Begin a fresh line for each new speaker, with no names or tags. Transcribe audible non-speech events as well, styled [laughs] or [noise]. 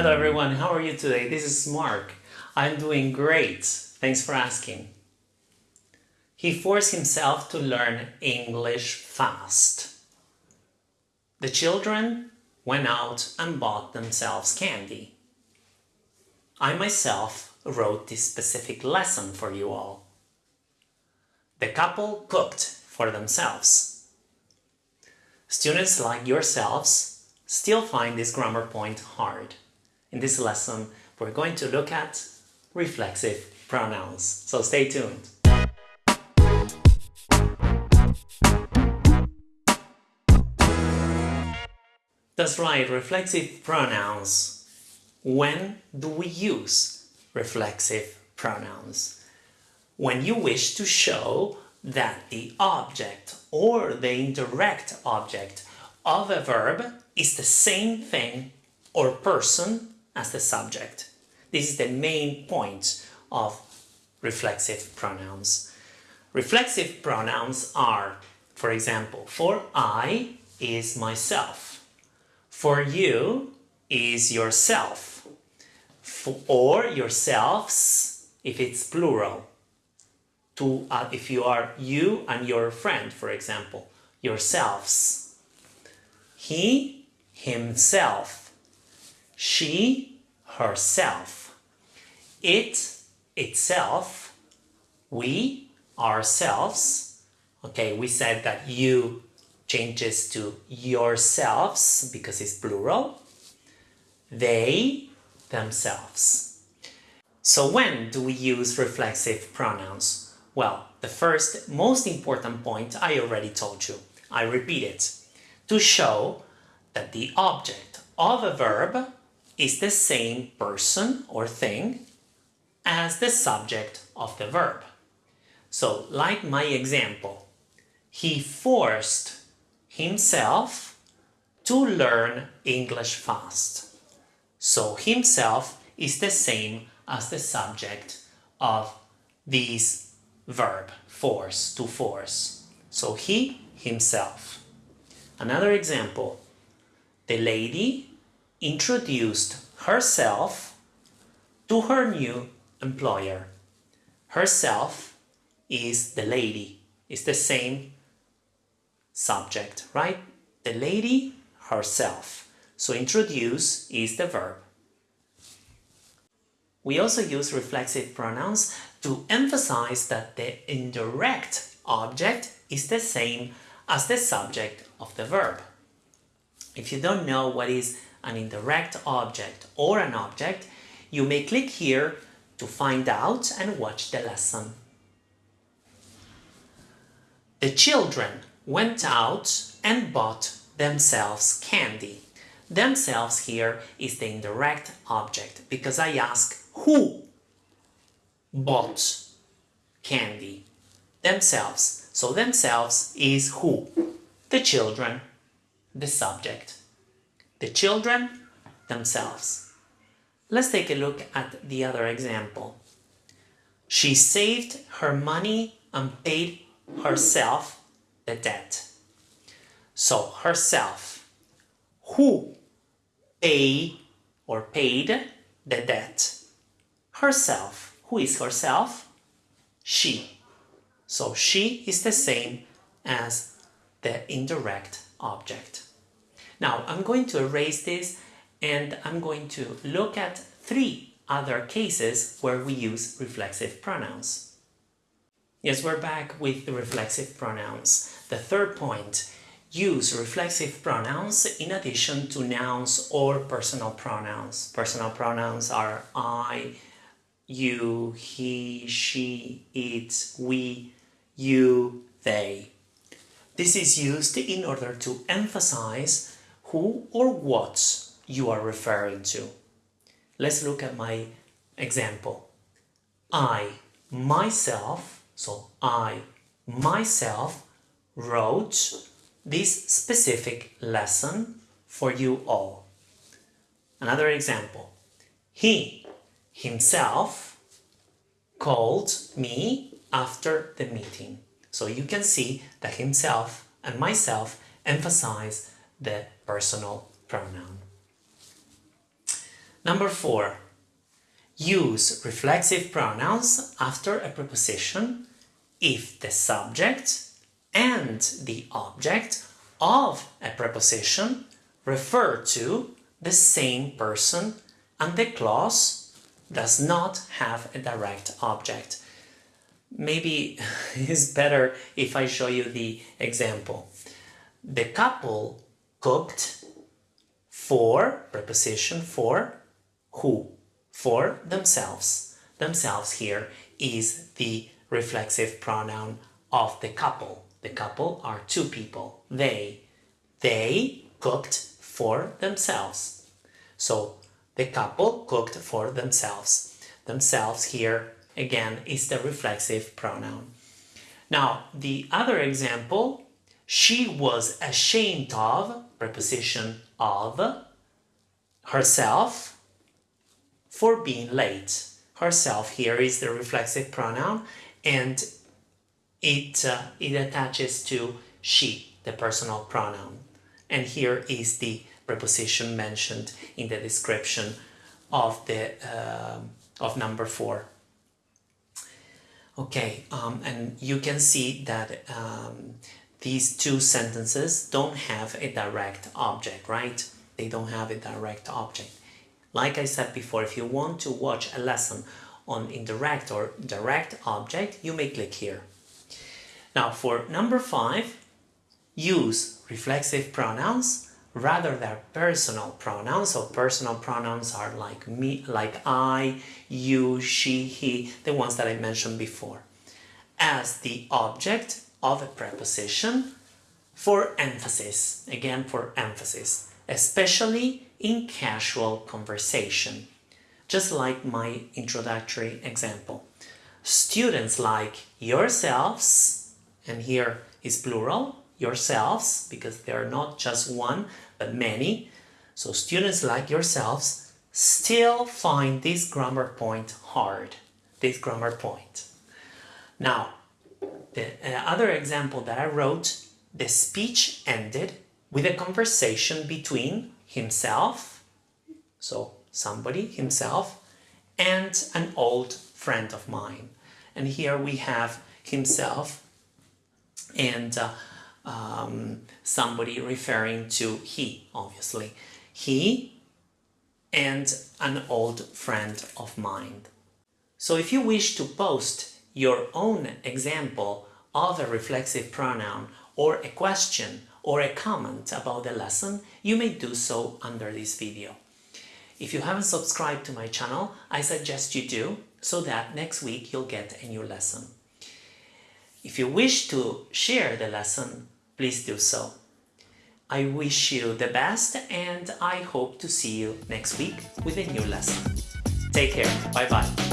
Hello everyone, how are you today? This is Mark. I'm doing great. Thanks for asking. He forced himself to learn English fast. The children went out and bought themselves candy. I myself wrote this specific lesson for you all. The couple cooked for themselves. Students like yourselves still find this grammar point hard. In this lesson, we're going to look at reflexive pronouns. So stay tuned. That's right, reflexive pronouns. When do we use reflexive pronouns? When you wish to show that the object or the indirect object of a verb is the same thing or person as the subject. This is the main point of reflexive pronouns. Reflexive pronouns are, for example, for I is myself. For you is yourself. For, or yourselves if it's plural. To, uh, if you are you and your friend, for example, yourselves. He, himself. She, herself. It, itself. We, ourselves. Okay, we said that you changes to yourselves because it's plural. They, themselves. So when do we use reflexive pronouns? Well, the first most important point I already told you. I repeat it. To show that the object of a verb is the same person or thing as the subject of the verb. So, like my example, he forced himself to learn English fast. So himself is the same as the subject of this verb, force, to force. So he, himself. Another example, the lady introduced herself to her new employer. Herself is the lady, is the same subject, right? The lady herself. So introduce is the verb. We also use reflexive pronouns to emphasize that the indirect object is the same as the subject of the verb. If you don't know what is an indirect object or an object, you may click here to find out and watch the lesson. The children went out and bought themselves candy. Themselves here is the indirect object because I ask who bought candy. Themselves. So themselves is who? The children, the subject. The children themselves. Let's take a look at the other example. She saved her money and paid herself the debt. So herself, who pay or paid the debt? Herself. Who is herself? She. So she is the same as the indirect object. Now I'm going to erase this and I'm going to look at three other cases where we use reflexive pronouns. Yes, we're back with the reflexive pronouns. The third point, use reflexive pronouns in addition to nouns or personal pronouns. Personal pronouns are I, you, he, she, it, we, you, they. This is used in order to emphasize who or what you are referring to. Let's look at my example. I, myself, so I myself wrote this specific lesson for you all. Another example. He himself called me after the meeting. So you can see that himself and myself emphasize the personal pronoun. Number four, use reflexive pronouns after a preposition if the subject and the object of a preposition refer to the same person and the clause does not have a direct object. Maybe [laughs] it's better if I show you the example. The couple cooked for, preposition for, who? For themselves. Themselves here is the reflexive pronoun of the couple. The couple are two people. They. They cooked for themselves. So the couple cooked for themselves. Themselves here again is the reflexive pronoun. Now the other example, she was ashamed of, preposition of, herself for being late. Herself here is the reflexive pronoun and it, uh, it attaches to she, the personal pronoun. And here is the preposition mentioned in the description of the uh, of number four. Okay, um, and you can see that um, these two sentences don't have a direct object, right? They don't have a direct object. Like I said before, if you want to watch a lesson on indirect or direct object, you may click here. Now for number five, use reflexive pronouns rather than personal pronouns. So personal pronouns are like me, like I, you, she, he, the ones that I mentioned before, as the object of a preposition for emphasis, again for emphasis, especially in casual conversation, just like my introductory example. Students like yourselves, and here is plural, yourselves, because they are not just one, but many. So students like yourselves still find this grammar point hard, this grammar point. Now, the uh, other example that I wrote, the speech ended with a conversation between himself, so somebody, himself, and an old friend of mine. And here we have himself and uh, um, somebody referring to he, obviously. He and an old friend of mine. So if you wish to post your own example of a reflexive pronoun or a question or a comment about the lesson, you may do so under this video. If you haven't subscribed to my channel, I suggest you do, so that next week you'll get a new lesson. If you wish to share the lesson, please do so. I wish you the best and I hope to see you next week with a new lesson. Take care. Bye bye.